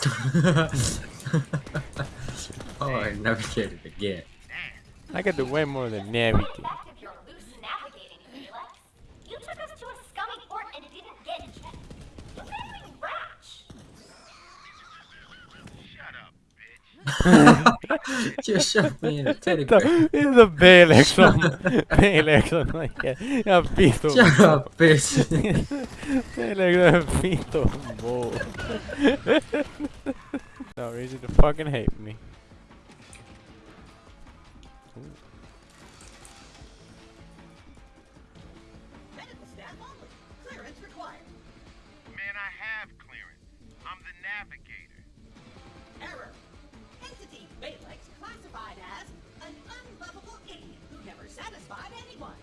oh, I navigated again. I can do way more than navigate. Active your loose navigating, Felix. You took us to a scummy port and didn't get checked. You're very rash. Just shove me in a teddy bear. Inte B liksom. B liksom. Like, jag vitu. Shut up, bitch. B liksom vitu. Wow. No reason to fucking hate me. Medical staff only. Clearance required. Man, I have clearance. I'm the navigator. Error. Entity Balex classified as an unlovable idiot who never satisfied anyone.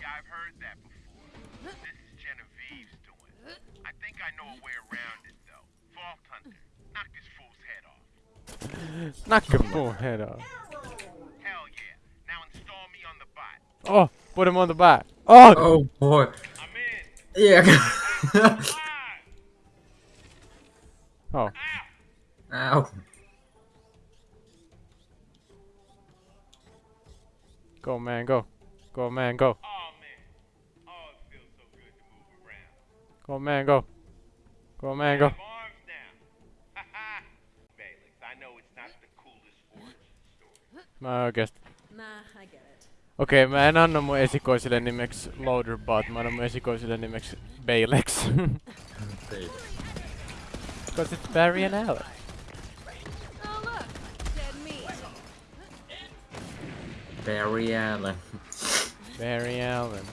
Yeah, I've heard that before. This is Genevieve's doing. I think I know a way around it, though. Vault Hunter, knock this fool's head off. Knock your forehead off. Hell yeah. Now install me on the bot. Oh, put him on the back. Oh, Oh boy. I'm in. Yeah. Live. oh. Ow. Go man, go. Go man, go. Oh, man. Oh, it feels so good to move around. Go man, go. Go man, go. Have arms now. Haha. Balex, I know it's not the coolest origin story. Mä oikeesti. Nah, I get it. Okei, mä en anna mun esikoiselle nimeksi Loaderbot, mä annan mun esikoiselle nimeksi Balex. Because it's Barry and Alex. Barry Allen. Barry Allen.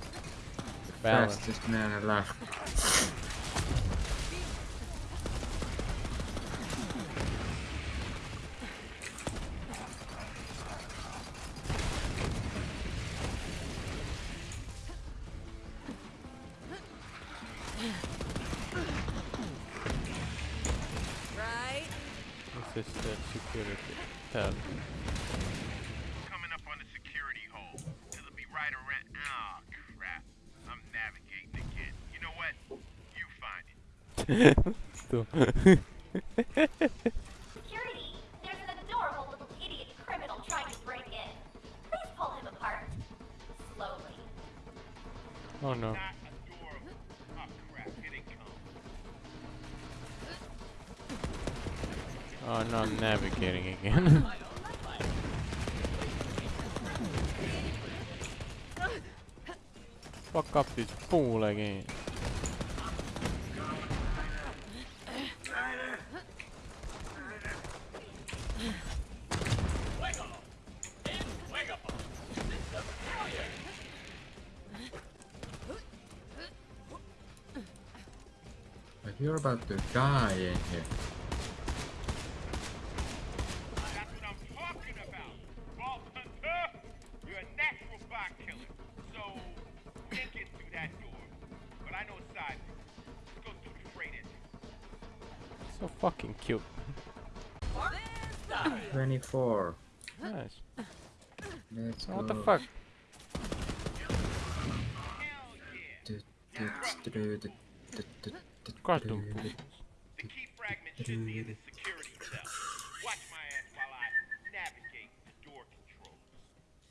Balance. Fastest man alive. Right? This is the security tab. Security, there's an adorable little idiot criminal trying to break in. Please pull him apart. Slowly. oh no. Oh, crap. Here they come. Oh no, I'm navigating again. Fuck up this fool again. Let's about to die in here. So fucking cute. 24. Nice. Let's go. What the fuck? Hell yeah. The key fragment should be in the security cell. Watch my ass while I navigate the door controls.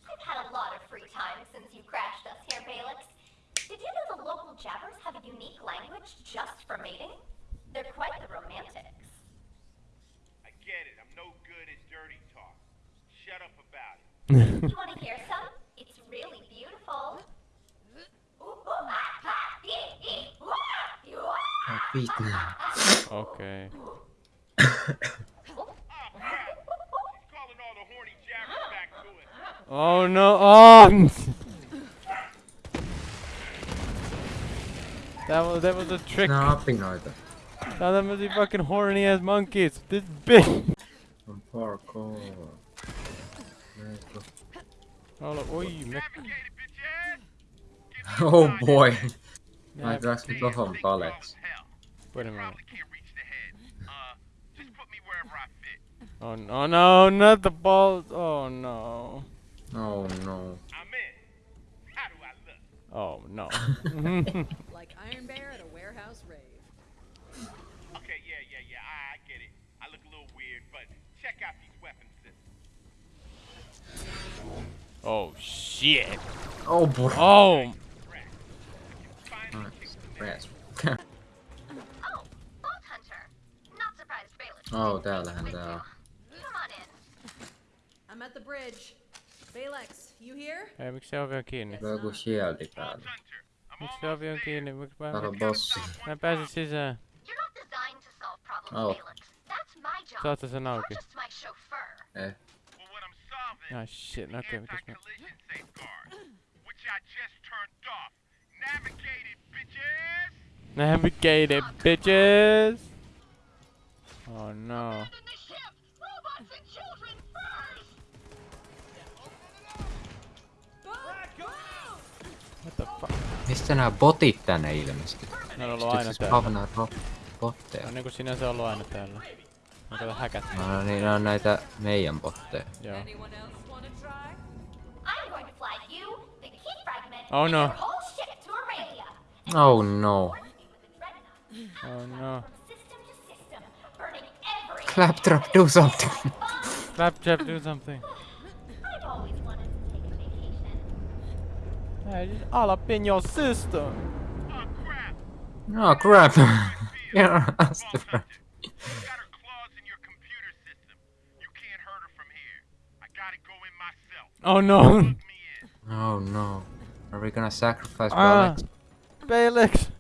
I've had a lot of free time since you crashed us here, Balex. Did you know the local jabbers have a unique language just for mating? They're quite the romantics. I get it. I'm no good at dirty talk. Shut up about it. You want to hear some? It's really beautiful. Ooh, ooh, ah, ah, ee, ee, ooh, ah, ee, ooh, ah. My feet now. Okay. Oh, crap. She's calling all the horny jabbers back to it. Oh no. Oh! that was that was a trick. Nothing either. Now them the fucking horny ass monkeys. This bitch. From parkour. Oh look, oi, me- Navigate it, bitch ass. Give me a Oh boy. My Yeah, drugs Damn, will Wait a minute. Uh, oh no, oh, no, not the balls. Oh no. Oh no. Oh no. like Iron Bear at a warehouse rave. Okay, yeah, yeah, yeah. I, I get it. I look a little weird, but check out these weapons. Oh shit. Oh boy. Oh. oh, täällähän tää on. Come on in. I'm at the bridge. Balex, you here? Ei, miksi se ovi on kiinni? Täällä on joku shieldi päällä. Hunter, I'm Miksi se ovi on kiinni? Miksi mä, Täällä on bossi. mä en pääse sisään? You're not designed to solve problems, Oh. Bailiff. That's my job. Saatte sen You're auki. just my chauffeur. Eh. Well, what I'm solving Ah shit, no okei, mitäs mä... anti-collision safeguard, which I just turned off. Navigate it, bitches! Navigated bitches! Oh no. In the ship! Robots and children first! What the fuck? Mistä nämä botit tänne ilmestyy? Ne on ollut aina Pystyykö täällä. spavnaa ro- botteja? On niinku sinänsä ollut aina täällä. On kato häkät. No niin, ne on näitä meidän botteja. Joo. Anyone else want to try? I'm going to fly you, the key fragment, Oh, and no. your whole ship to Aurelia. Oh no. With the Dreadnought. Oh no. Claptrap, do something! Claptrap, do something. I've always wanted to take a vacation. Hey, just all up in your system. Oh, crap! Oh crap! yeah, Vault Hunter, she's got her claws in your computer system. You can't hurt her from here. I gotta go in myself. Oh no. Plug me in. Oh no. Are we gonna sacrifice Ah. Alex? Balex.